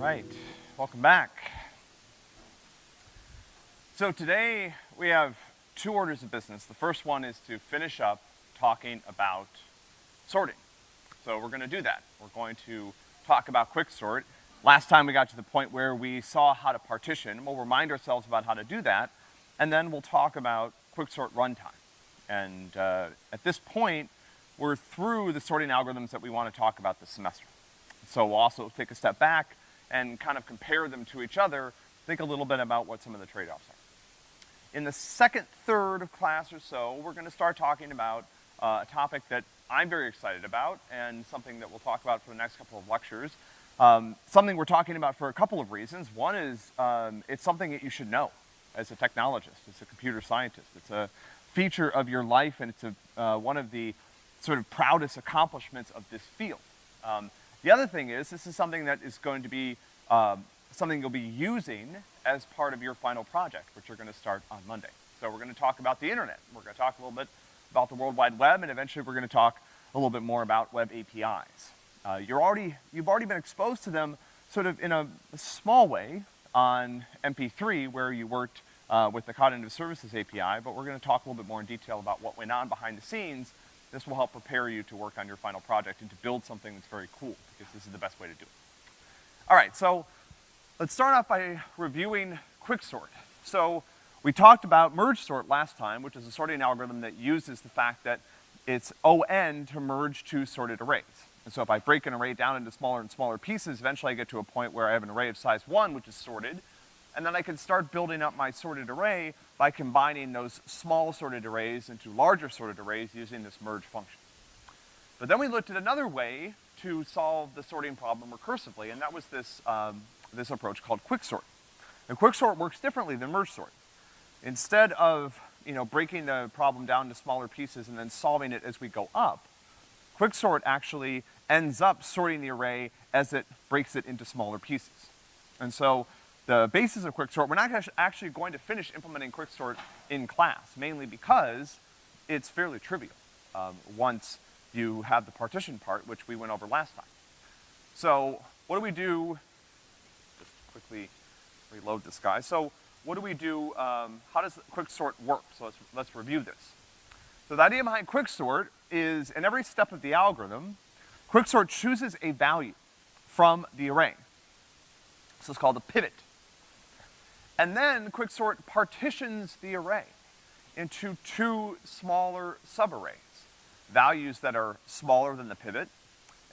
right, welcome back. So today we have two orders of business. The first one is to finish up talking about sorting. So we're gonna do that. We're going to talk about quicksort. Last time we got to the point where we saw how to partition. We'll remind ourselves about how to do that, and then we'll talk about quicksort runtime. And uh, at this point, we're through the sorting algorithms that we want to talk about this semester. So we'll also take a step back and kind of compare them to each other, think a little bit about what some of the trade-offs are. In the second third of class or so, we're gonna start talking about uh, a topic that I'm very excited about and something that we'll talk about for the next couple of lectures. Um, something we're talking about for a couple of reasons. One is, um, it's something that you should know as a technologist, as a computer scientist. It's a feature of your life and it's a, uh, one of the sort of proudest accomplishments of this field. Um, the other thing is, this is something that is going to be um, something you'll be using as part of your final project, which you're gonna start on Monday. So we're gonna talk about the internet. We're gonna talk a little bit about the World Wide Web, and eventually we're gonna talk a little bit more about web APIs. Uh, you're already, you've already been exposed to them sort of in a, a small way on MP3 where you worked uh, with the Cognitive Services API, but we're gonna talk a little bit more in detail about what went on behind the scenes this will help prepare you to work on your final project and to build something that's very cool, because this is the best way to do it. All right, so let's start off by reviewing quicksort. So we talked about merge sort last time, which is a sorting algorithm that uses the fact that it's O(n) to merge two sorted arrays. And so if I break an array down into smaller and smaller pieces, eventually I get to a point where I have an array of size one, which is sorted, and then I can start building up my sorted array by combining those small sorted arrays into larger sorted arrays using this merge function. But then we looked at another way to solve the sorting problem recursively, and that was this, um, this approach called quicksort. And quicksort works differently than merge sort. Instead of, you know, breaking the problem down to smaller pieces and then solving it as we go up, quicksort actually ends up sorting the array as it breaks it into smaller pieces. And so the basis of quicksort, we're not actually going to finish implementing quicksort in class, mainly because it's fairly trivial, um, once you have the partition part, which we went over last time. So, what do we do, just quickly reload this guy. So, what do we do, um, how does quicksort work? So let's, let's review this. So the idea behind quicksort is in every step of the algorithm, quicksort chooses a value from the array. This is called a pivot. And then quicksort partitions the array into two smaller subarrays. Values that are smaller than the pivot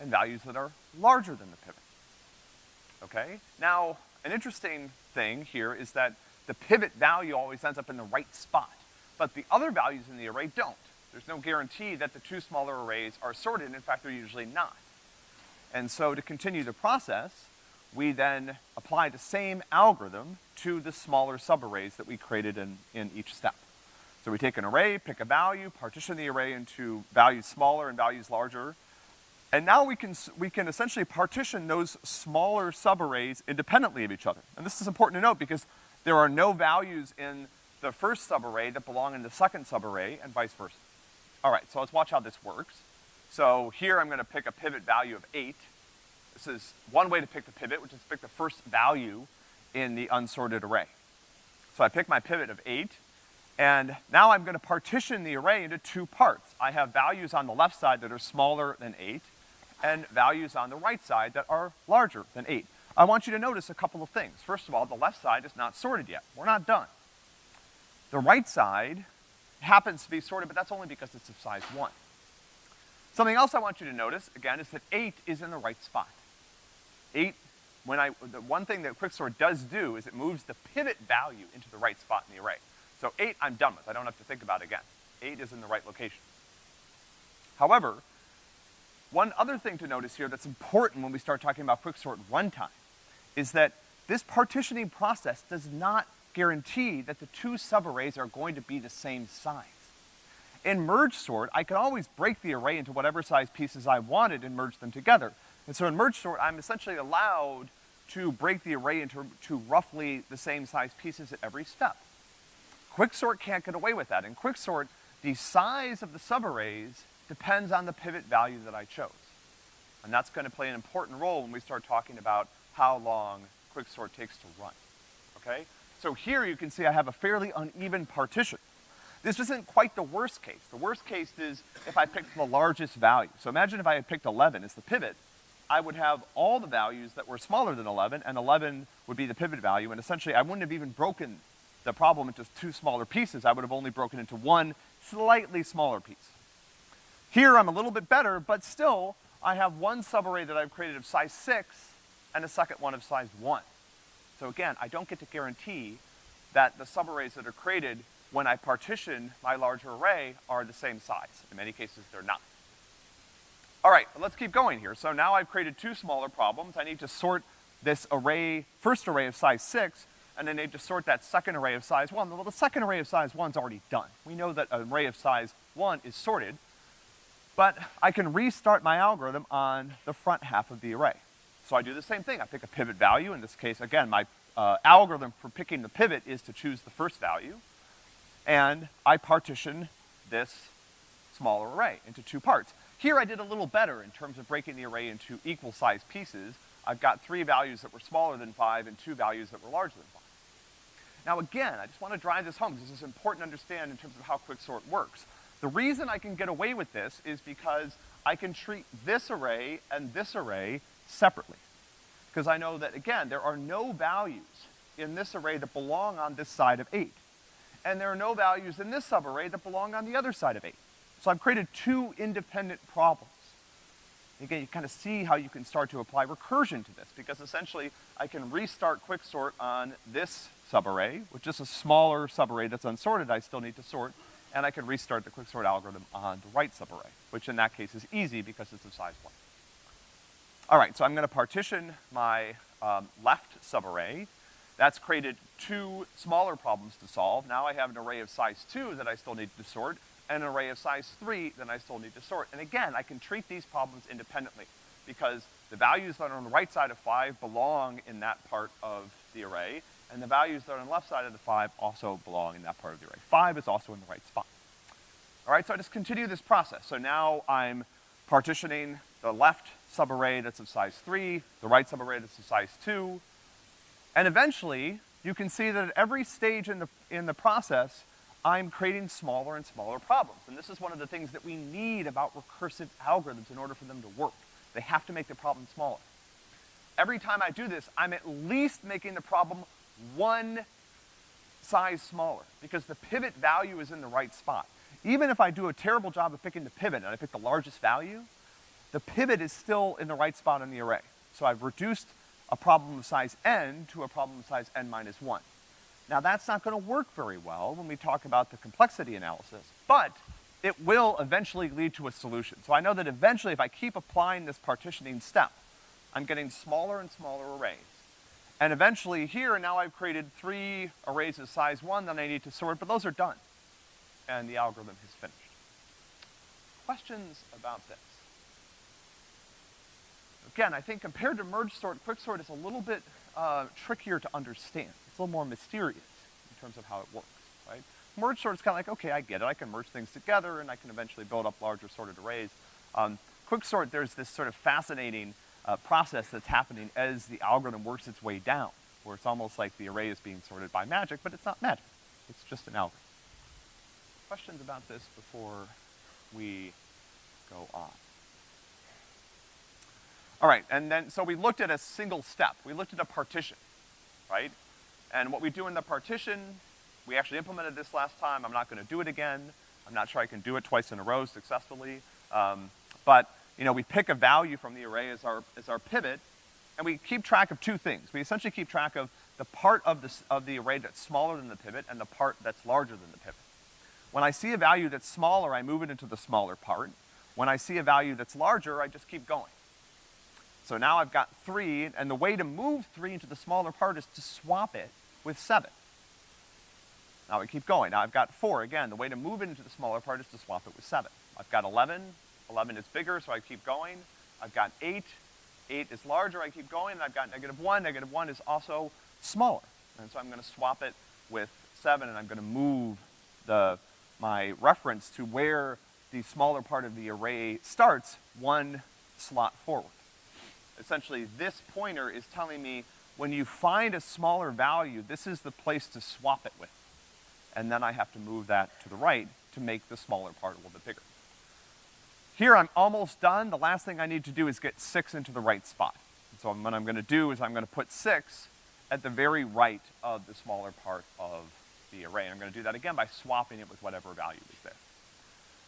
and values that are larger than the pivot. Okay? Now, an interesting thing here is that the pivot value always ends up in the right spot, but the other values in the array don't. There's no guarantee that the two smaller arrays are sorted, in fact, they're usually not. And so to continue the process, we then apply the same algorithm to the smaller subarrays that we created in, in each step. So we take an array, pick a value, partition the array into values smaller and values larger, and now we can, we can essentially partition those smaller subarrays independently of each other. And this is important to note because there are no values in the first subarray that belong in the second subarray and vice versa. All right, so let's watch how this works. So here I'm gonna pick a pivot value of eight, this is one way to pick the pivot, which is to pick the first value in the unsorted array. So I pick my pivot of eight, and now I'm gonna partition the array into two parts. I have values on the left side that are smaller than eight, and values on the right side that are larger than eight. I want you to notice a couple of things. First of all, the left side is not sorted yet. We're not done. The right side happens to be sorted, but that's only because it's of size one. Something else I want you to notice, again, is that eight is in the right spot eight, when I, the one thing that quicksort does do is it moves the pivot value into the right spot in the array. So eight, I'm done with. I don't have to think about it again. Eight is in the right location. However, one other thing to notice here that's important when we start talking about quicksort runtime is that this partitioning process does not guarantee that the two subarrays are going to be the same size. In merge sort, I can always break the array into whatever size pieces I wanted and merge them together. And so in merge sort, I'm essentially allowed to break the array into to roughly the same size pieces at every step. Quicksort can't get away with that. In quicksort, the size of the subarrays depends on the pivot value that I chose. And that's gonna play an important role when we start talking about how long quicksort takes to run, okay? So here you can see I have a fairly uneven partition. This isn't quite the worst case. The worst case is if I picked the largest value. So imagine if I had picked 11 as the pivot, I would have all the values that were smaller than 11, and 11 would be the pivot value, and essentially I wouldn't have even broken the problem into two smaller pieces. I would have only broken into one slightly smaller piece. Here I'm a little bit better, but still, I have one subarray that I've created of size six and a second one of size one. So again, I don't get to guarantee that the subarrays that are created when I partition my larger array are the same size. In many cases, they're not. All right, let's keep going here. So now I've created two smaller problems. I need to sort this array, first array of size six, and then I need to sort that second array of size one. Well, the second array of size one's already done. We know that an array of size one is sorted, but I can restart my algorithm on the front half of the array. So I do the same thing. I pick a pivot value. In this case, again, my uh, algorithm for picking the pivot is to choose the first value. And I partition this smaller array into two parts. Here I did a little better in terms of breaking the array into equal sized pieces. I've got three values that were smaller than five and two values that were larger than five. Now again, I just want to drive this home because this is important to understand in terms of how quicksort works. The reason I can get away with this is because I can treat this array and this array separately. Because I know that, again, there are no values in this array that belong on this side of eight. And there are no values in this subarray that belong on the other side of eight. So I've created two independent problems. Again, you kind of see how you can start to apply recursion to this, because essentially I can restart quicksort on this subarray, which is a smaller subarray that's unsorted I still need to sort, and I can restart the quicksort algorithm on the right subarray, which in that case is easy because it's of size one. All right, so I'm gonna partition my um, left subarray. That's created two smaller problems to solve. Now I have an array of size two that I still need to sort, an array of size three then I still need to sort. And again, I can treat these problems independently because the values that are on the right side of five belong in that part of the array, and the values that are on the left side of the five also belong in that part of the array. Five is also in the right spot. All right, so I just continue this process. So now I'm partitioning the left subarray that's of size three, the right subarray that's of size two, and eventually, you can see that at every stage in the, in the process, I'm creating smaller and smaller problems. And this is one of the things that we need about recursive algorithms in order for them to work. They have to make the problem smaller. Every time I do this, I'm at least making the problem one size smaller, because the pivot value is in the right spot. Even if I do a terrible job of picking the pivot and I pick the largest value, the pivot is still in the right spot in the array. So I've reduced a problem of size n to a problem of size n minus one. Now that's not gonna work very well when we talk about the complexity analysis, but it will eventually lead to a solution. So I know that eventually if I keep applying this partitioning step, I'm getting smaller and smaller arrays. And eventually here, now I've created three arrays of size one that I need to sort, but those are done. And the algorithm has finished. Questions about this? Again, I think compared to merge sort, quicksort is a little bit uh, trickier to understand. It's a little more mysterious in terms of how it works, right? Merge sort is kind of like, okay, I get it. I can merge things together and I can eventually build up larger sorted arrays. Um, quicksort, there's this sort of fascinating uh, process that's happening as the algorithm works its way down, where it's almost like the array is being sorted by magic, but it's not magic. It's just an algorithm. Questions about this before we go on? All right, and then, so we looked at a single step. We looked at a partition, right? And what we do in the partition, we actually implemented this last time. I'm not gonna do it again. I'm not sure I can do it twice in a row successfully. Um, but, you know, we pick a value from the array as our, as our pivot, and we keep track of two things. We essentially keep track of the part of, the of the array that's smaller than the pivot and the part that's larger than the pivot. When I see a value that's smaller, I move it into the smaller part. When I see a value that's larger, I just keep going. So now I've got three, and the way to move three into the smaller part is to swap it with seven. Now we keep going. Now I've got four. Again, the way to move it into the smaller part is to swap it with seven. I've got 11. 11 is bigger, so I keep going. I've got eight. Eight is larger, I keep going. And I've got negative one. Negative one is also smaller. And so I'm gonna swap it with seven, and I'm gonna move the, my reference to where the smaller part of the array starts one slot forward. Essentially, this pointer is telling me when you find a smaller value, this is the place to swap it with. And then I have to move that to the right to make the smaller part a little bit bigger. Here I'm almost done. The last thing I need to do is get six into the right spot. So what I'm gonna do is I'm gonna put six at the very right of the smaller part of the array. And I'm gonna do that again by swapping it with whatever value is there.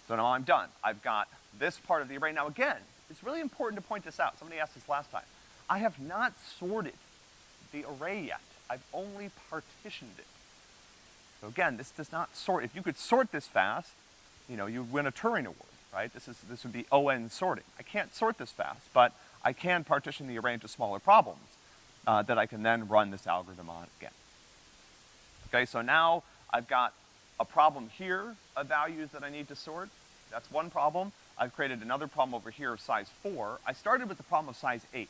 So now I'm done. I've got this part of the array. Now again, it's really important to point this out. Somebody asked this last time. I have not sorted the array yet. I've only partitioned it. So again, this does not sort. If you could sort this fast, you know, you'd win a Turing Award, right? This is, this would be ON sorting. I can't sort this fast, but I can partition the array into smaller problems uh, that I can then run this algorithm on again. Okay, so now I've got a problem here of values that I need to sort. That's one problem. I've created another problem over here of size four. I started with the problem of size eight.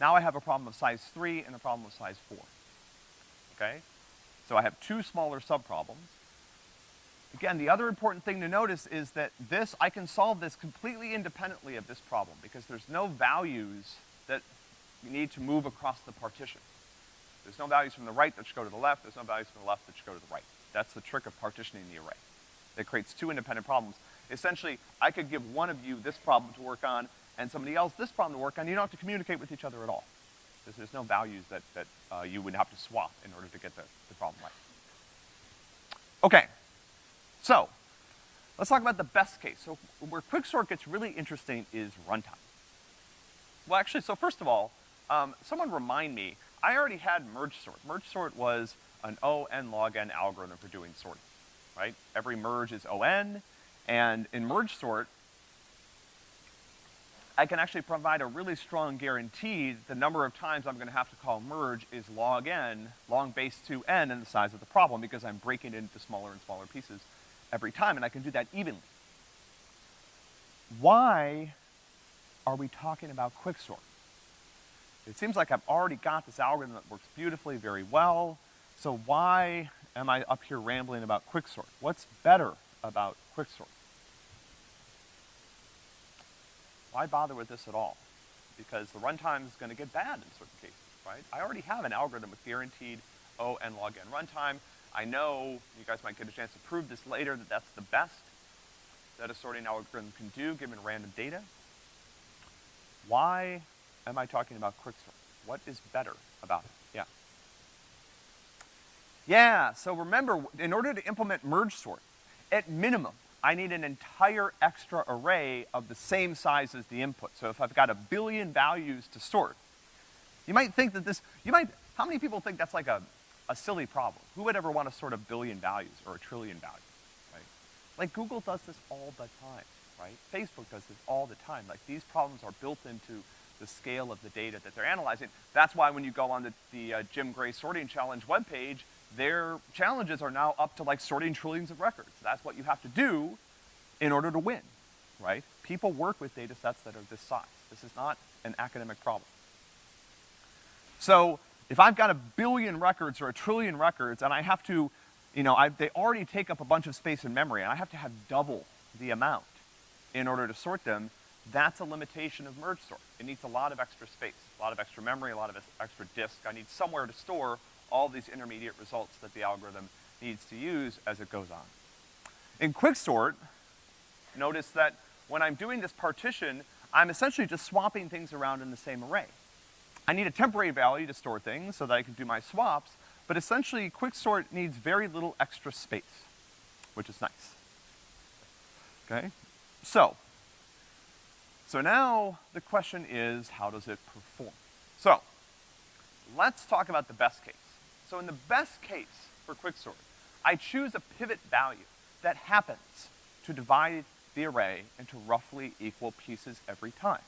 Now I have a problem of size three and a problem of size four. Okay? So I have two smaller subproblems. Again, the other important thing to notice is that this, I can solve this completely independently of this problem because there's no values that need to move across the partition. There's no values from the right that should go to the left, there's no values from the left that should go to the right. That's the trick of partitioning the array. It creates two independent problems. Essentially, I could give one of you this problem to work on and somebody else this problem to work on. You don't have to communicate with each other at all. Because there's no values that, that uh, you would have to swap in order to get the, the problem right. Okay, so let's talk about the best case. So where quicksort gets really interesting is runtime. Well, actually, so first of all, um, someone remind me, I already had merge sort. Merge sort was an O n log n algorithm for doing sorting, right? Every merge is O n, and in merge sort, I can actually provide a really strong guarantee the number of times I'm gonna have to call merge is log n, long base 2n in the size of the problem because I'm breaking it into smaller and smaller pieces every time, and I can do that evenly. Why are we talking about quicksort? It seems like I've already got this algorithm that works beautifully, very well, so why am I up here rambling about quicksort? What's better about quicksort? Why bother with this at all? Because the runtime is gonna get bad in certain cases, right? I already have an algorithm with guaranteed O n log n runtime. I know, you guys might get a chance to prove this later, that that's the best that a sorting algorithm can do given random data. Why am I talking about quicksort? What is better about it? Yeah. Yeah, so remember, in order to implement merge sort, at minimum, I need an entire extra array of the same size as the input. So if I've got a billion values to sort, you might think that this, you might, how many people think that's like a, a silly problem? Who would ever want to sort a billion values or a trillion values, right? Like Google does this all the time, right? Facebook does this all the time. Like these problems are built into the scale of the data that they're analyzing. That's why when you go on the, the uh, Jim Gray Sorting Challenge webpage, their challenges are now up to like sorting trillions of records. That's what you have to do in order to win, right? People work with data sets that are this size. This is not an academic problem. So if I've got a billion records or a trillion records and I have to, you know, I, they already take up a bunch of space in memory and I have to have double the amount in order to sort them, that's a limitation of merge sort. It needs a lot of extra space, a lot of extra memory, a lot of extra disk. I need somewhere to store all these intermediate results that the algorithm needs to use as it goes on. In quicksort, notice that when I'm doing this partition, I'm essentially just swapping things around in the same array. I need a temporary value to store things so that I can do my swaps, but essentially quicksort needs very little extra space, which is nice. Okay? So, so now the question is, how does it perform? So, let's talk about the best case. So in the best case for quicksort, I choose a pivot value that happens to divide the array into roughly equal pieces every time.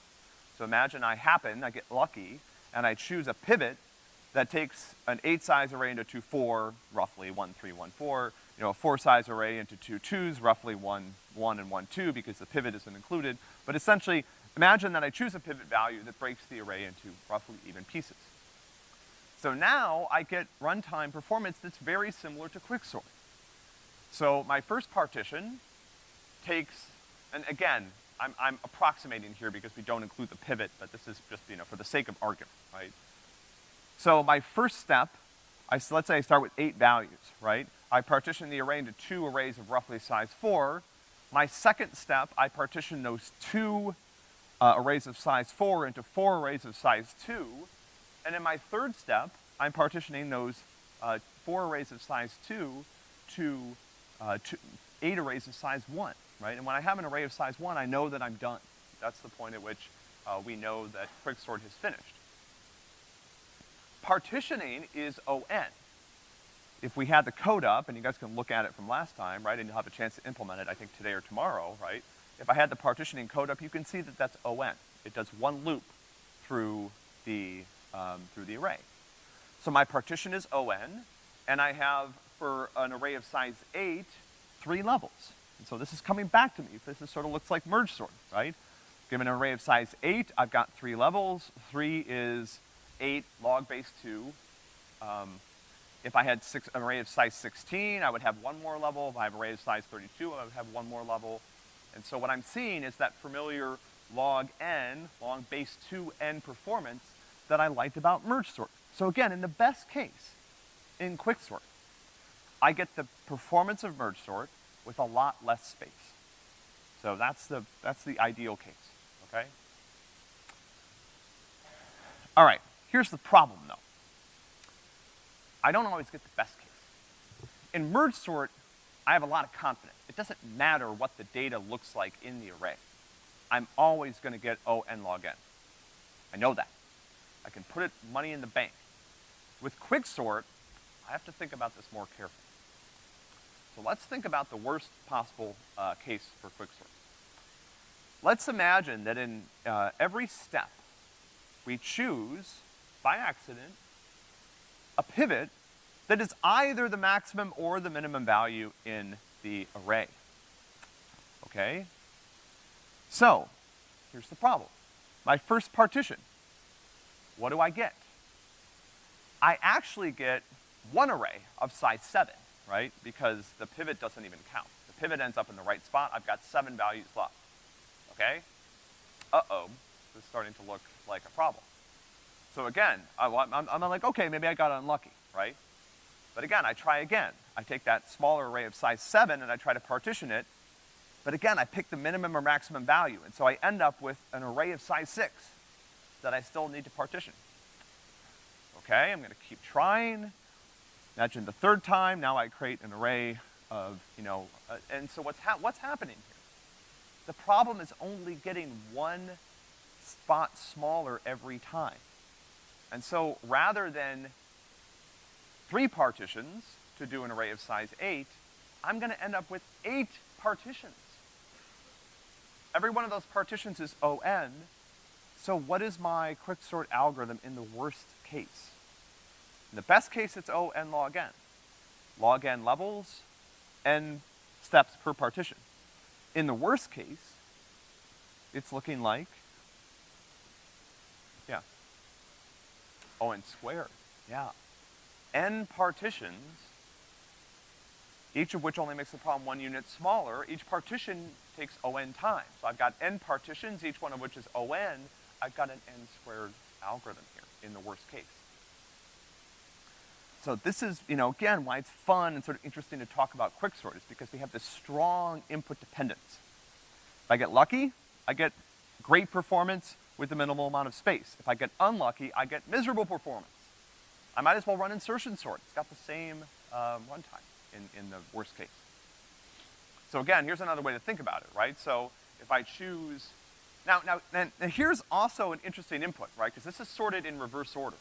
So imagine I happen, I get lucky, and I choose a pivot that takes an eight size array into two four, roughly one three, one four, you know, a four size array into two twos, roughly one, one and one two because the pivot isn't included. But essentially, imagine that I choose a pivot value that breaks the array into roughly even pieces. So now I get runtime performance that's very similar to quicksort. So my first partition takes, and again, I'm, I'm approximating here because we don't include the pivot, but this is just, you know, for the sake of argument, right? So my first step, I, let's say I start with eight values, right? I partition the array into two arrays of roughly size four. My second step, I partition those two uh, arrays of size four into four arrays of size two. And in my third step, I'm partitioning those uh, four arrays of size two to, uh, eight arrays of size one, right? And when I have an array of size one, I know that I'm done. That's the point at which uh, we know that quicksort has finished. Partitioning is ON. If we had the code up, and you guys can look at it from last time, right, and you'll have a chance to implement it, I think today or tomorrow, right? If I had the partitioning code up, you can see that that's ON. It does one loop through the, um, through the array. So my partition is ON, and I have, for an array of size eight, three levels. And so this is coming back to me. This is sort of looks like merge sort, right? Given an array of size eight, I've got three levels. Three is eight log base two. Um, if I had six, an array of size 16, I would have one more level. If I have an array of size 32, I would have one more level. And so what I'm seeing is that familiar log n, log base 2n performance that I liked about merge sort. So again, in the best case, in quicksort, I get the performance of merge sort with a lot less space. So that's the, that's the ideal case, okay? All right, here's the problem though. I don't always get the best case. In merge sort, I have a lot of confidence. It doesn't matter what the data looks like in the array. I'm always gonna get O n log n. I know that. I can put it money in the bank. With quicksort, I have to think about this more carefully. So let's think about the worst possible uh, case for quicksort. Let's imagine that in uh, every step, we choose, by accident, a pivot that is either the maximum or the minimum value in the array. Okay? So, here's the problem. My first partition, what do I get? I actually get one array of size seven, right? Because the pivot doesn't even count. The pivot ends up in the right spot. I've got seven values left. Okay? Uh-oh, this is starting to look like a problem. So again, I, am I'm like, okay, maybe I got unlucky, right? But again, I try again. I take that smaller array of size seven and I try to partition it. But again, I pick the minimum or maximum value. And so I end up with an array of size six that I still need to partition. Okay, I'm gonna keep trying. Imagine the third time, now I create an array of, you know, uh, and so what's, hap what's happening here? The problem is only getting one spot smaller every time. And so rather than three partitions to do an array of size eight, I'm gonna end up with eight partitions. Every one of those partitions is ON, so what is my quicksort algorithm in the worst case? In the best case, it's O n log n. Log n levels, n steps per partition. In the worst case, it's looking like, yeah, O n squared, yeah. N partitions, each of which only makes the problem one unit smaller. Each partition takes O n time. So I've got n partitions, each one of which is O n. I've got an n squared algorithm here in the worst case. So this is, you know, again, why it's fun and sort of interesting to talk about quicksort is because we have this strong input dependence. If I get lucky, I get great performance with a minimal amount of space. If I get unlucky, I get miserable performance. I might as well run insertion sort. It's got the same um, runtime in, in the worst case. So again, here's another way to think about it, right? So if I choose, now, now, and, here's also an interesting input, right? Because this is sorted in reverse order.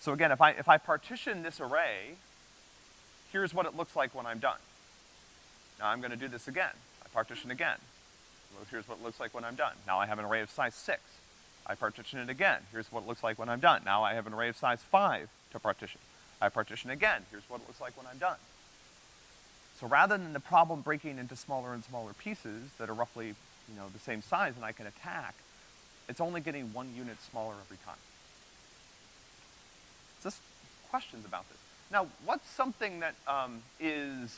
So again, if I, if I partition this array, here's what it looks like when I'm done. Now I'm gonna do this again. I partition again. Here's what it looks like when I'm done. Now I have an array of size six. I partition it again. Here's what it looks like when I'm done. Now I have an array of size five to partition. I partition again. Here's what it looks like when I'm done. So rather than the problem breaking into smaller and smaller pieces that are roughly, you know, the same size and I can attack, it's only getting one unit smaller every time. Just questions about this. Now, what's something that um, is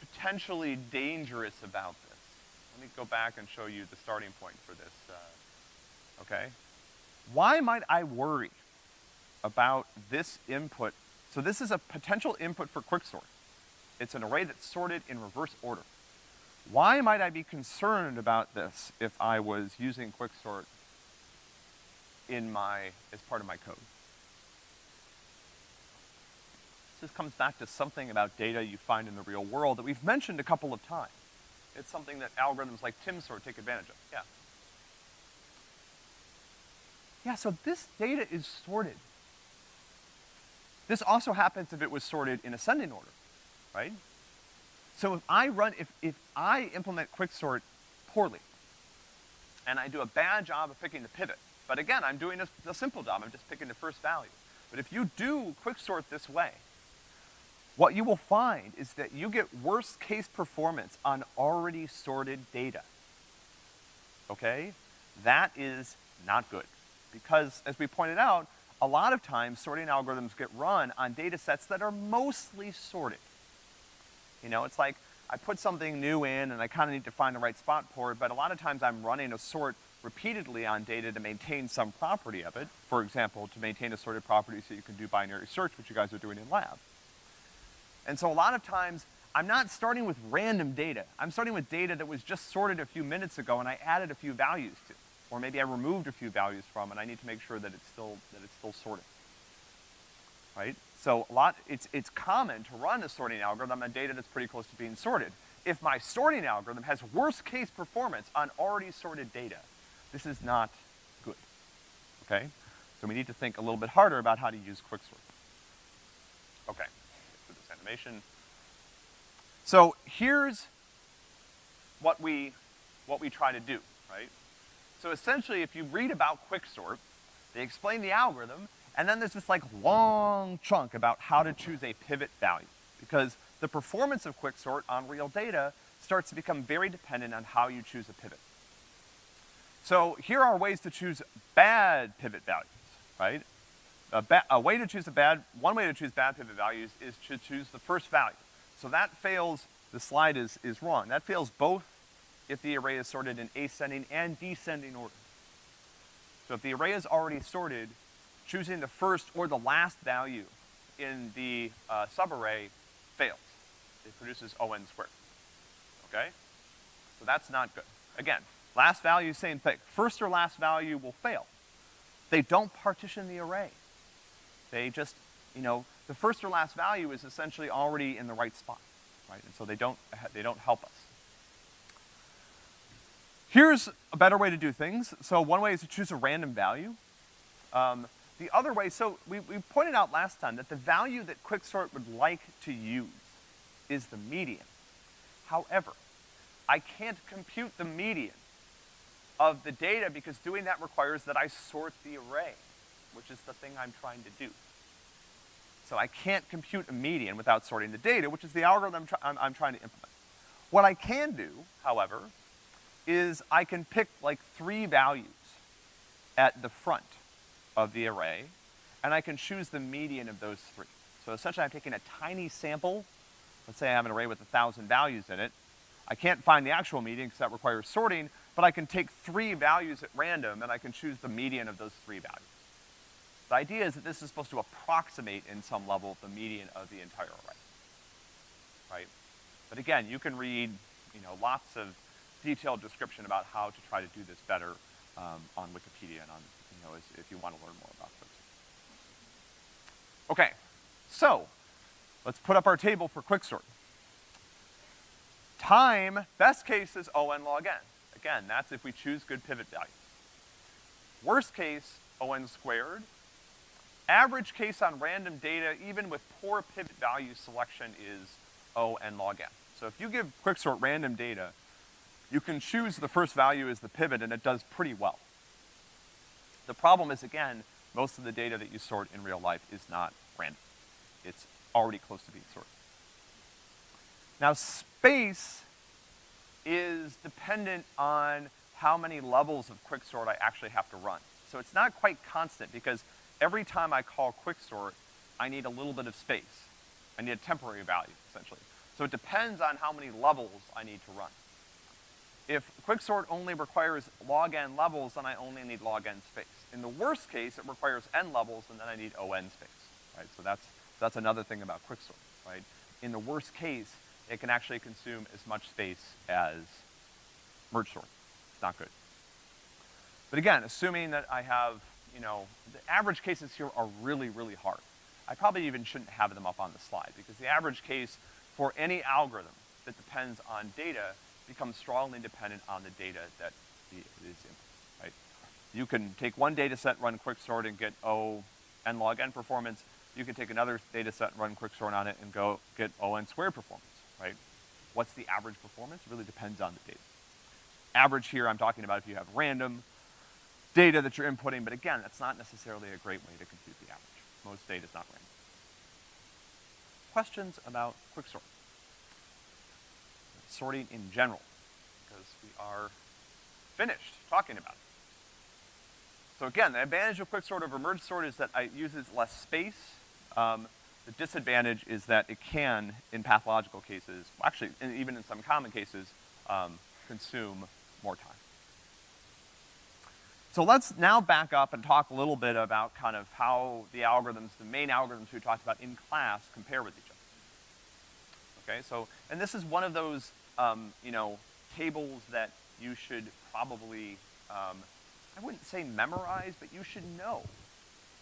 potentially dangerous about this? let me go back and show you the starting point for this, uh, okay? Why might I worry about this input? So this is a potential input for quicksort. It's an array that's sorted in reverse order. Why might I be concerned about this if I was using quicksort in my, as part of my code? This comes back to something about data you find in the real world that we've mentioned a couple of times. It's something that algorithms like TimSort take advantage of, yeah. Yeah, so this data is sorted. This also happens if it was sorted in ascending order, right? So if I run, if, if I implement quicksort poorly, and I do a bad job of picking the pivot, but again, I'm doing a, a simple job, I'm just picking the first value. But if you do quicksort this way, what you will find is that you get worst case performance on already sorted data. Okay? That is not good. Because, as we pointed out, a lot of times sorting algorithms get run on data sets that are mostly sorted. You know, it's like I put something new in and I kinda need to find the right spot for it, but a lot of times I'm running a sort repeatedly on data to maintain some property of it. For example, to maintain a sorted property so you can do binary search, which you guys are doing in lab. And so a lot of times, I'm not starting with random data. I'm starting with data that was just sorted a few minutes ago and I added a few values to. Or maybe I removed a few values from and I need to make sure that it's still, that it's still sorted. Right? So a lot, it's, it's common to run a sorting algorithm on data that's pretty close to being sorted. If my sorting algorithm has worst case performance on already sorted data, this is not good, okay? So we need to think a little bit harder about how to use quicksort. Okay animation. So here's what we, what we try to do, right? So essentially, if you read about quicksort, they explain the algorithm, and then there's this like long chunk about how to choose a pivot value. Because the performance of quicksort on real data starts to become very dependent on how you choose a pivot. So here are ways to choose bad pivot values, right? a, a, way to choose a bad, one way to choose bad pivot values is to choose the first value. So that fails, the slide is, is wrong. That fails both if the array is sorted in ascending and descending order. So if the array is already sorted, choosing the first or the last value in the uh, subarray fails. It produces ON squared, okay? So that's not good. Again, last value, same thing. First or last value will fail. They don't partition the array. They just, you know, the first or last value is essentially already in the right spot, right? And so they don't, they don't help us. Here's a better way to do things. So one way is to choose a random value. Um, the other way, so we, we pointed out last time that the value that Quicksort would like to use is the median. However, I can't compute the median of the data because doing that requires that I sort the array which is the thing I'm trying to do. So I can't compute a median without sorting the data, which is the algorithm I'm, I'm, I'm trying to implement. What I can do, however, is I can pick like three values at the front of the array, and I can choose the median of those three. So essentially I'm taking a tiny sample, let's say I have an array with a thousand values in it, I can't find the actual median because that requires sorting, but I can take three values at random and I can choose the median of those three values. The idea is that this is supposed to approximate in some level the median of the entire array, right? But again, you can read, you know, lots of detailed description about how to try to do this better um, on Wikipedia and on, if you want to learn more about this. Okay, so let's put up our table for quicksort. Time, best case is O n log n. Again, that's if we choose good pivot values. Worst case, O n squared, Average case on random data, even with poor pivot value selection, is O n log n. So if you give quicksort random data, you can choose the first value as the pivot and it does pretty well. The problem is, again, most of the data that you sort in real life is not random. It's already close to being sorted. Now space is dependent on how many levels of quicksort I actually have to run. So it's not quite constant because every time I call quicksort, I need a little bit of space. I need a temporary value, essentially. So it depends on how many levels I need to run. If quicksort only requires log n levels, then I only need log n space. In the worst case, it requires n levels, and then I need O n space, right? So that's, that's another thing about quicksort, right? In the worst case, it can actually consume as much space as merge sort. It's not good. But again, assuming that I have, you know, the average cases here are really, really hard. I probably even shouldn't have them up on the slide, because the average case for any algorithm that depends on data becomes strongly dependent on the data that is in, right? You can take one data set, run quicksort, and get O n log n performance. You can take another data set run quicksort on it and go get O n squared performance, right? What's the average performance? It really depends on the data. Average here, I'm talking about if you have random data that you're inputting, but again, that's not necessarily a great way to compute the average. Most data is not random. Questions about quicksort? Sorting in general, because we are finished talking about it. So again, the advantage of quicksort over merge sort is that it uses less space. Um, the disadvantage is that it can, in pathological cases, actually, even in some common cases, um, consume more time. So let's now back up and talk a little bit about kind of how the algorithms, the main algorithms we talked about in class compare with each other. Okay, so, and this is one of those, um, you know, tables that you should probably, um, I wouldn't say memorize, but you should know.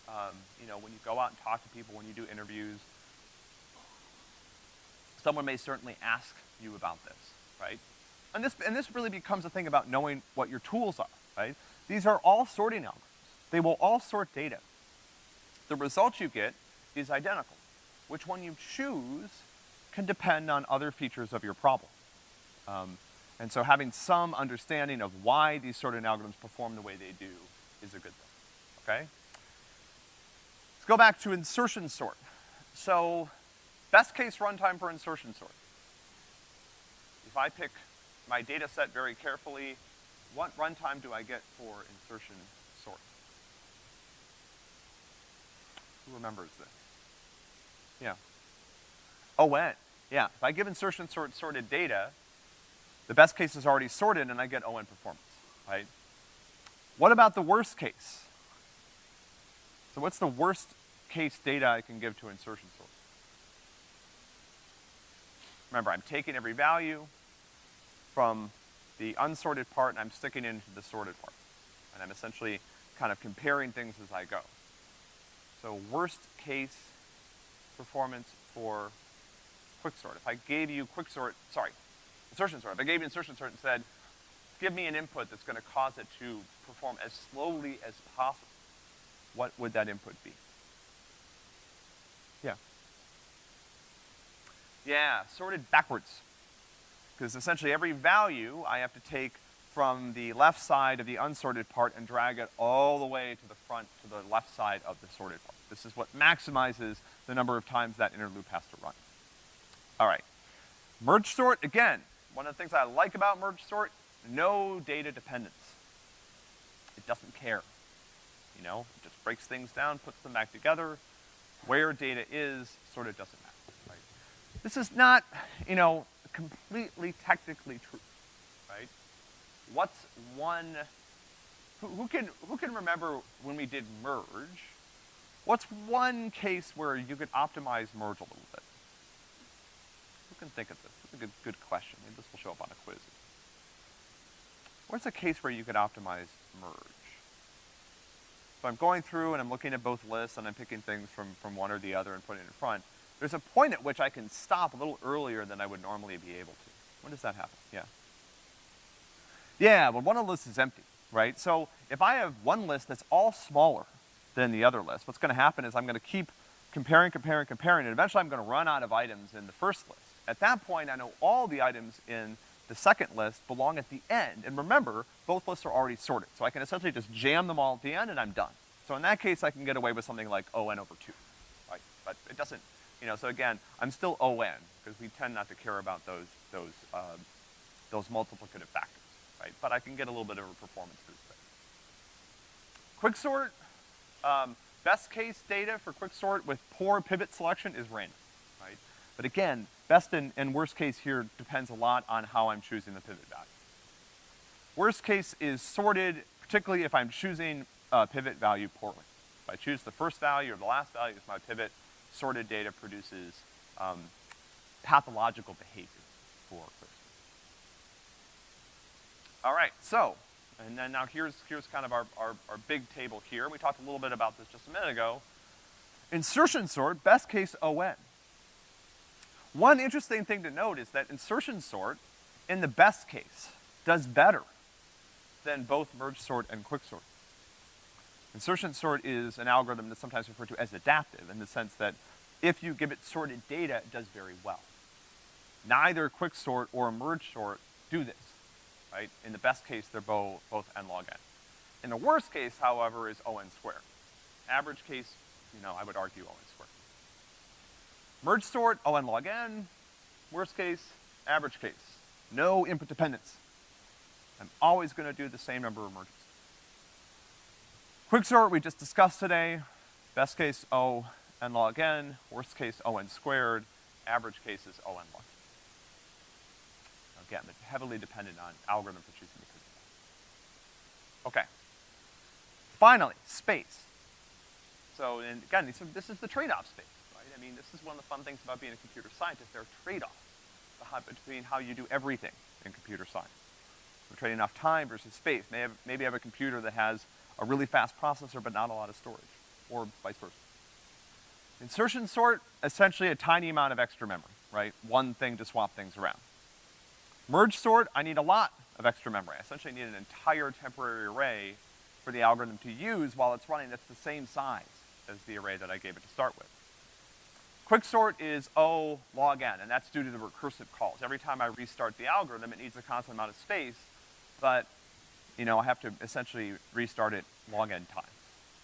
Um, you know, when you go out and talk to people, when you do interviews, someone may certainly ask you about this, right? And this, and this really becomes a thing about knowing what your tools are, right? These are all sorting algorithms. They will all sort data. The result you get is identical. Which one you choose can depend on other features of your problem. Um, and so having some understanding of why these sorting algorithms perform the way they do is a good thing, okay? Let's go back to insertion sort. So, best case runtime for insertion sort. If I pick my data set very carefully, what runtime do I get for insertion sort? Who remembers this? Yeah. Oh, ON. Yeah, if I give insertion sort sorted data, the best case is already sorted and I get ON performance, right? What about the worst case? So what's the worst case data I can give to insertion sort? Remember, I'm taking every value from the unsorted part and I'm sticking it into the sorted part. And I'm essentially kind of comparing things as I go. So worst case performance for quicksort. If I gave you quicksort, sorry, insertion sort, if I gave you insertion sort and said, give me an input that's gonna cause it to perform as slowly as possible, what would that input be? Yeah. Yeah, sorted backwards because essentially every value I have to take from the left side of the unsorted part and drag it all the way to the front, to the left side of the sorted part. This is what maximizes the number of times that inner loop has to run. All right. Merge sort, again, one of the things I like about merge sort, no data dependence. It doesn't care. You know, it just breaks things down, puts them back together. Where data is sort of doesn't matter, right? This is not, you know, completely technically true, right? What's one, who, who, can, who can remember when we did merge, what's one case where you could optimize merge a little bit? Can think of this? That's a good, good question. Maybe this will show up on a quiz. What's a case where you could optimize merge? So I'm going through and I'm looking at both lists and I'm picking things from, from one or the other and putting it in front. There's a point at which I can stop a little earlier than I would normally be able to. When does that happen? Yeah. Yeah, well one of the lists is empty, right? So if I have one list that's all smaller than the other list, what's gonna happen is I'm gonna keep comparing, comparing, comparing, and eventually I'm gonna run out of items in the first list. At that point, I know all the items in the second list belong at the end. And remember, both lists are already sorted. So I can essentially just jam them all at the end and I'm done. So in that case, I can get away with something like ON over two, right? But it doesn't, you know, so again, I'm still ON, because we tend not to care about those, those, uh, those multiplicative factors, right? But I can get a little bit of a performance boost there. Quicksort, um, best case data for quicksort with poor pivot selection is random, right? But again, best and, and worst case here depends a lot on how I'm choosing the pivot value. Worst case is sorted, particularly if I'm choosing a pivot value poorly. If I choose the first value or the last value as my pivot, sorted data produces, um, pathological behavior for quicksort. All right, so, and then now here's, here's kind of our, our, our big table here. We talked a little bit about this just a minute ago. Insertion sort, best case ON. One interesting thing to note is that insertion sort, in the best case, does better than both merge sort and quicksort. Insertion sort is an algorithm that's sometimes referred to as adaptive in the sense that if you give it sorted data, it does very well. Neither quicksort or merge sort do this, right? In the best case, they're both, both n log n. In the worst case, however, is O n squared. Average case, you know, I would argue O n. Merge sort, O n log n. Worst case, average case. No input dependence. I'm always gonna do the same number of merges. Quicksort we just discussed today. Best case O n log n, worst case O n squared, average case is O n log n. Again, heavily dependent on algorithm for choosing the. Okay. Finally, space. So, and again, this is the trade-off space? I mean, this is one of the fun things about being a computer scientist. There are trade-offs between how you do everything in computer science. We're trading off time versus space. Maybe have, maybe have a computer that has a really fast processor but not a lot of storage, or vice versa. Insertion sort, essentially a tiny amount of extra memory, right? One thing to swap things around. Merge sort, I need a lot of extra memory. I essentially need an entire temporary array for the algorithm to use while it's running that's the same size as the array that I gave it to start with. Quicksort is O log n, and that's due to the recursive calls. Every time I restart the algorithm, it needs a constant amount of space, but, you know, I have to essentially restart it log n times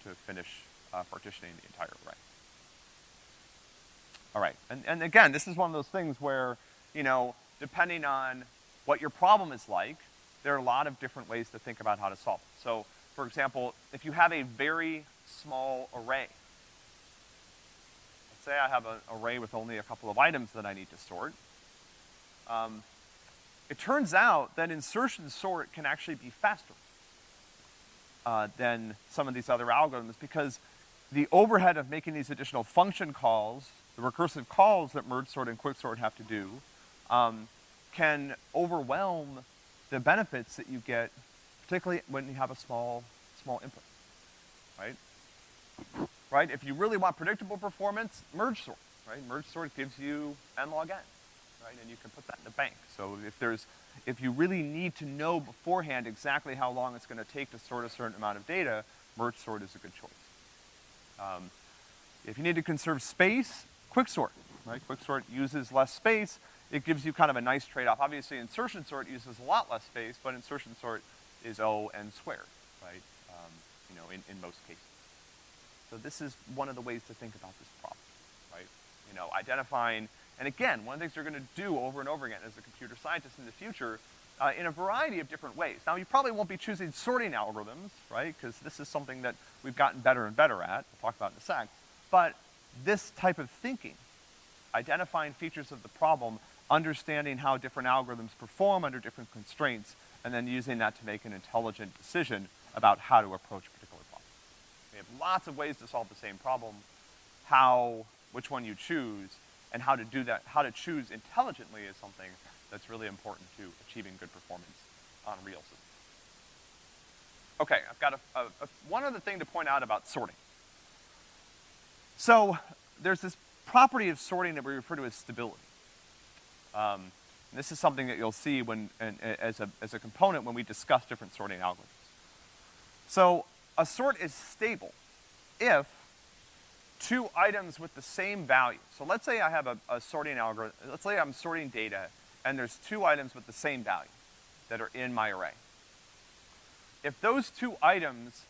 to finish uh, partitioning the entire array. All right, and, and again, this is one of those things where, you know, depending on what your problem is like, there are a lot of different ways to think about how to solve it. So, for example, if you have a very small array, say I have an array with only a couple of items that I need to sort, um, it turns out that insertion sort can actually be faster uh, than some of these other algorithms because the overhead of making these additional function calls, the recursive calls that merge sort and quicksort have to do, um, can overwhelm the benefits that you get, particularly when you have a small, small input, right? Right? If you really want predictable performance, merge sort, right? Merge sort gives you n log n right? And you can put that in the bank. So if there's, if you really need to know beforehand exactly how long it's gonna take to sort a certain amount of data, merge sort is a good choice. Um, if you need to conserve space, quicksort, right? Quicksort uses less space. It gives you kind of a nice trade-off. Obviously, insertion sort uses a lot less space, but insertion sort is O n squared, right? Um, you know, in, in most cases. So this is one of the ways to think about this problem, right? You know, identifying and again, one of the things you're gonna do over and over again as a computer scientist in the future, uh, in a variety of different ways. Now, you probably won't be choosing sorting algorithms, right? Because this is something that we've gotten better and better at. We'll talk about in a sec. But this type of thinking, identifying features of the problem, understanding how different algorithms perform under different constraints, and then using that to make an intelligent decision about how to approach. We have lots of ways to solve the same problem. How, which one you choose, and how to do that, how to choose intelligently is something that's really important to achieving good performance on real systems. Okay, I've got a, a, a, one other thing to point out about sorting. So, there's this property of sorting that we refer to as stability. Um, this is something that you'll see when, as, a, as a component when we discuss different sorting algorithms. So, a sort is stable if two items with the same value. So let's say I have a, a sorting algorithm, let's say I'm sorting data and there's two items with the same value that are in my array. If those two items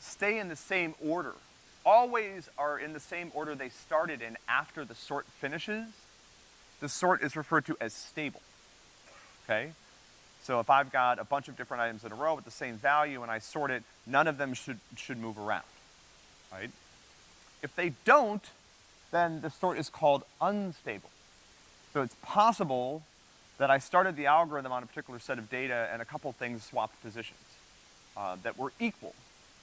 stay in the same order, always are in the same order they started in after the sort finishes, the sort is referred to as stable, okay? So if I've got a bunch of different items in a row with the same value and I sort it, none of them should, should move around, right? If they don't, then the sort is called unstable. So it's possible that I started the algorithm on a particular set of data and a couple things swapped positions, uh, that were equal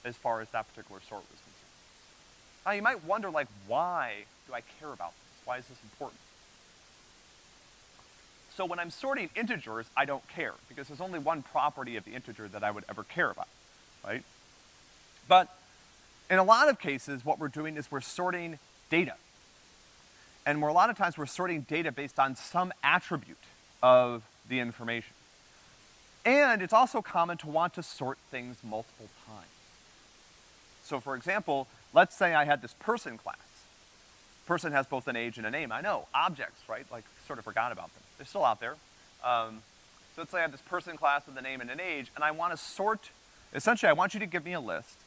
as far as that particular sort was concerned. Now you might wonder, like, why do I care about this? Why is this important? So when I'm sorting integers, I don't care, because there's only one property of the integer that I would ever care about, right? But in a lot of cases, what we're doing is we're sorting data. And we're, a lot of times we're sorting data based on some attribute of the information. And it's also common to want to sort things multiple times. So for example, let's say I had this person class. Person has both an age and a name. I know, objects, right? Like, sort of forgot about them. They're still out there. Um, so let's say I have this person class with a name and an age, and I want to sort, essentially I want you to give me a list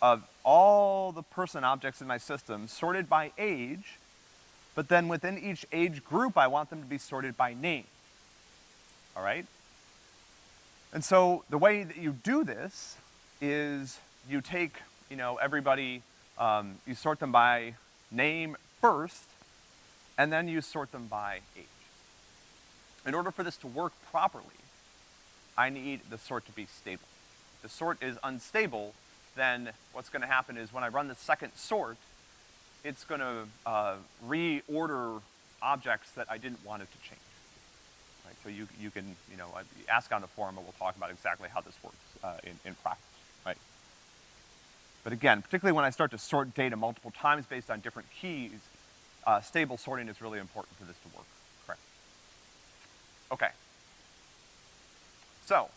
of all the person objects in my system sorted by age, but then within each age group, I want them to be sorted by name. All right? And so the way that you do this is you take, you know, everybody, um, you sort them by name first, and then you sort them by age. In order for this to work properly, I need the sort to be stable. If the sort is unstable, then what's gonna happen is when I run the second sort, it's gonna, uh, reorder objects that I didn't want it to change. Right, so you, you can, you know, uh, ask on the forum and we'll talk about exactly how this works, uh, in, in practice, right? But again, particularly when I start to sort data multiple times based on different keys, uh, stable sorting is really important for this to work, correct? Okay. So,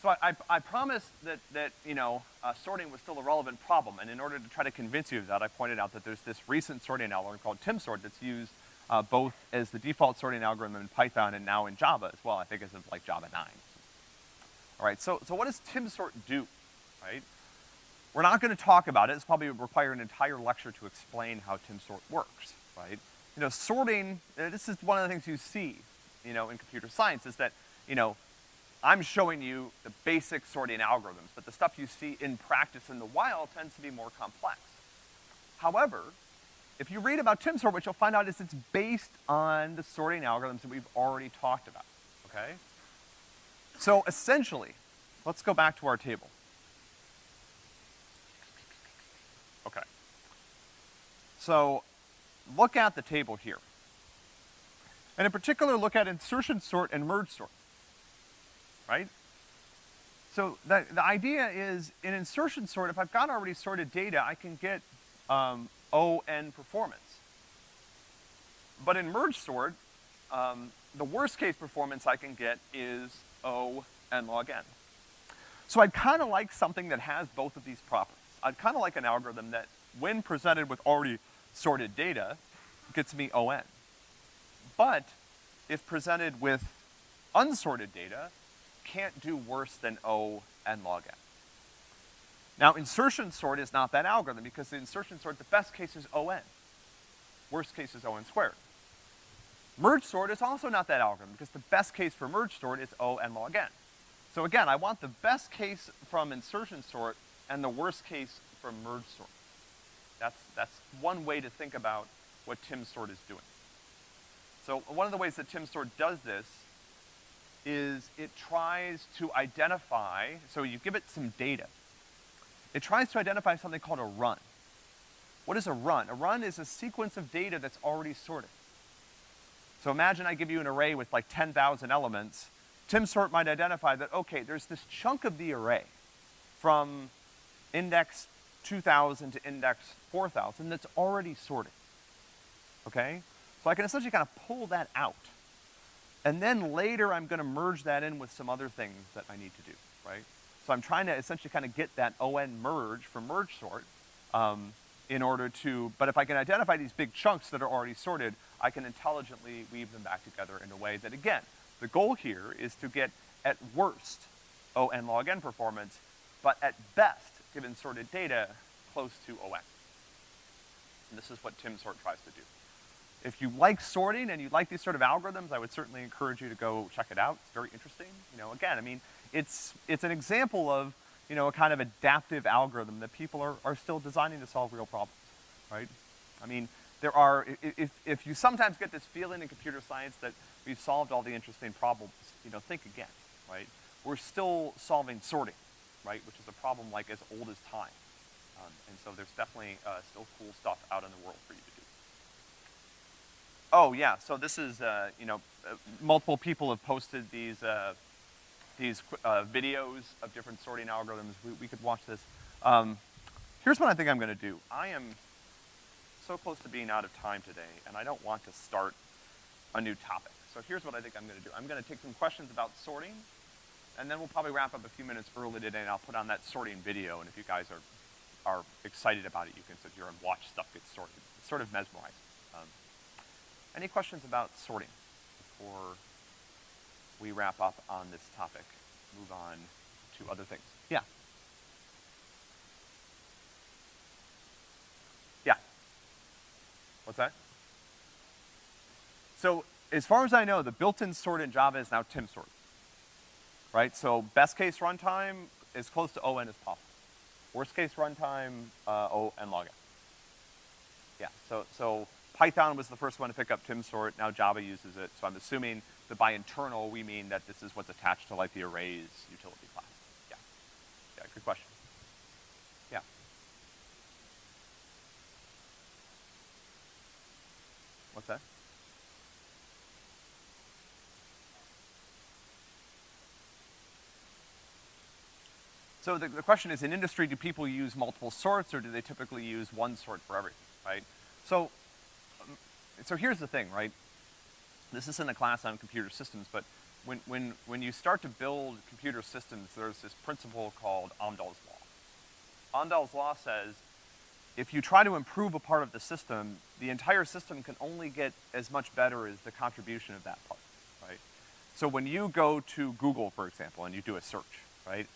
so I, I, I promised that, that, you know, uh, sorting was still a relevant problem, and in order to try to convince you of that, I pointed out that there's this recent sorting algorithm called TimSort that's used uh, both as the default sorting algorithm in Python and now in Java as well, I think as of like Java 9. All right, so, so what does TimSort do, right? We're not gonna talk about it, it's probably require an entire lecture to explain how TimSort works, right? You know, sorting, uh, this is one of the things you see, you know, in computer science is that, you know, I'm showing you the basic sorting algorithms, but the stuff you see in practice in the wild tends to be more complex. However, if you read about TimSort, what you'll find out is it's based on the sorting algorithms that we've already talked about, okay? So essentially, let's go back to our table. Okay. So, look at the table here. And in particular, look at insertion sort and merge sort right? So the, the idea is in insertion sort, if I've got already sorted data, I can get um, O-N performance. But in merge sort, um, the worst case performance I can get is O n log n. So I'd kinda like something that has both of these properties. I'd kinda like an algorithm that, when presented with already sorted data, gets me O-n. But if presented with unsorted data, can't do worse than O n log n. Now, insertion sort is not that algorithm because the insertion sort, the best case is O n. Worst case is O n squared. Merge sort is also not that algorithm because the best case for merge sort is O n log n. So again, I want the best case from insertion sort and the worst case from merge sort. That's, that's one way to think about what TimSort is doing. So one of the ways that TimSort does this is it tries to identify, so you give it some data. It tries to identify something called a run. What is a run? A run is a sequence of data that's already sorted. So imagine I give you an array with like 10,000 elements. TimSort might identify that, okay, there's this chunk of the array from index 2000 to index 4000 that's already sorted. Okay? So I can essentially kind of pull that out. And then later I'm gonna merge that in with some other things that I need to do, right? So I'm trying to essentially kind of get that ON merge from merge sort, um, in order to, but if I can identify these big chunks that are already sorted, I can intelligently weave them back together in a way that, again, the goal here is to get, at worst, ON log n performance, but at best, given sorted data, close to ON. And this is what TimSort tries to do if you like sorting and you like these sort of algorithms, I would certainly encourage you to go check it out. It's very interesting. You know, again, I mean, it's, it's an example of, you know, a kind of adaptive algorithm that people are, are still designing to solve real problems, right? I mean, there are, if, if you sometimes get this feeling in computer science that we've solved all the interesting problems, you know, think again, right? We're still solving sorting, right, which is a problem like as old as time. Um, and so there's definitely, uh, still cool stuff out in the world for you to do. Oh, yeah, so this is, uh, you know, uh, multiple people have posted these, uh, these, uh, videos of different sorting algorithms. We, we could watch this. Um, here's what I think I'm gonna do. I am so close to being out of time today, and I don't want to start a new topic. So here's what I think I'm gonna do. I'm gonna take some questions about sorting, and then we'll probably wrap up a few minutes early today, and I'll put on that sorting video, and if you guys are, are excited about it, you can sit here and watch stuff get sorted. It's sort of mesmerizing. Um, any questions about sorting before we wrap up on this topic? Move on to other things. Yeah. Yeah. What's that? So, as far as I know, the built-in sort in Java is now timsort. Right? So, best case runtime is close to ON as possible. Worst case runtime, uh, O and log n. Yeah, so, so Python was the first one to pick up timsort, now Java uses it, so I'm assuming that by internal, we mean that this is what's attached to like the arrays utility class. Yeah. Yeah, good question. Yeah. What's that? So the, the question is, in industry, do people use multiple sorts, or do they typically use one sort for everything, right? So, um, so here's the thing, right? This isn't a class on computer systems, but when, when, when you start to build computer systems, there's this principle called Amdahl's law. Amdahl's law says, if you try to improve a part of the system, the entire system can only get as much better as the contribution of that part, right? So when you go to Google, for example, and you do a search, right?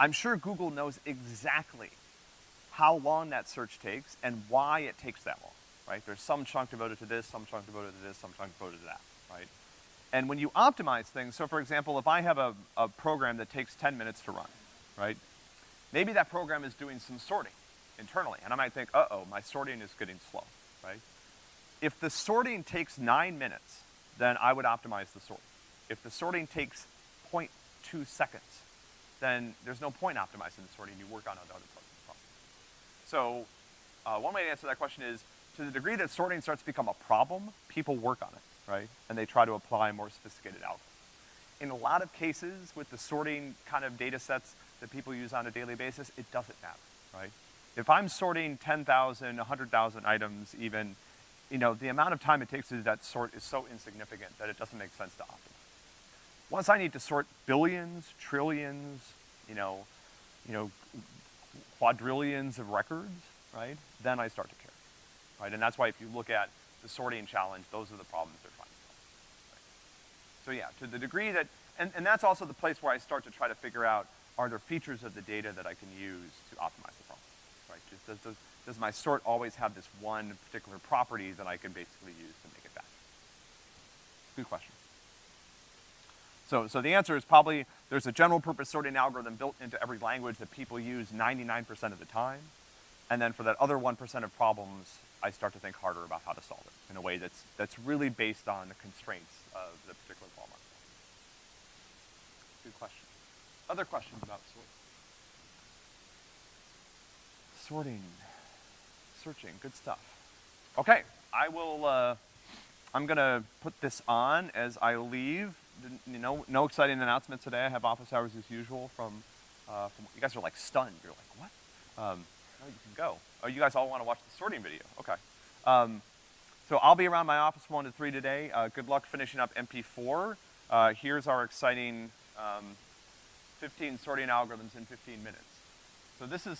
I'm sure Google knows exactly how long that search takes and why it takes that long, right? There's some chunk devoted to this, some chunk devoted to this, some chunk devoted to that, right? And when you optimize things, so for example, if I have a, a program that takes 10 minutes to run, right? Maybe that program is doing some sorting internally, and I might think, uh-oh, my sorting is getting slow, right? If the sorting takes nine minutes, then I would optimize the sort. If the sorting takes 0.2 seconds, then there's no point optimizing the sorting, you work on other parts of the problem. So, uh, one way to answer that question is, to the degree that sorting starts to become a problem, people work on it, right? And they try to apply more sophisticated algorithms. In a lot of cases, with the sorting kind of data sets that people use on a daily basis, it doesn't matter, right? If I'm sorting 10,000, 100,000 items even, you know, the amount of time it takes to do that sort is so insignificant that it doesn't make sense to optimize. Once I need to sort billions, trillions, you know, you know, quadrillions of records, right? Then I start to care, right? And that's why if you look at the sorting challenge, those are the problems they're solve. Right? So yeah, to the degree that, and, and that's also the place where I start to try to figure out, are there features of the data that I can use to optimize the problem, right? Does, does, does my sort always have this one particular property that I can basically use to make it better? Good question. So, so the answer is probably there's a general purpose sorting algorithm built into every language that people use 99% of the time. And then for that other 1% of problems, I start to think harder about how to solve it in a way that's, that's really based on the constraints of the particular problem. Good question. Other questions about sorting? Sorting, searching, good stuff. Okay, I will, uh, I'm gonna put this on as I leave. Know, no exciting announcements today. I have office hours as usual from, uh, from, you guys are like stunned. You're like, what? Um, no, you can go. Oh, you guys all wanna watch the sorting video, okay. Um, so I'll be around my office one to three today. Uh, good luck finishing up MP4. Uh, here's our exciting, um, 15 sorting algorithms in 15 minutes. So this is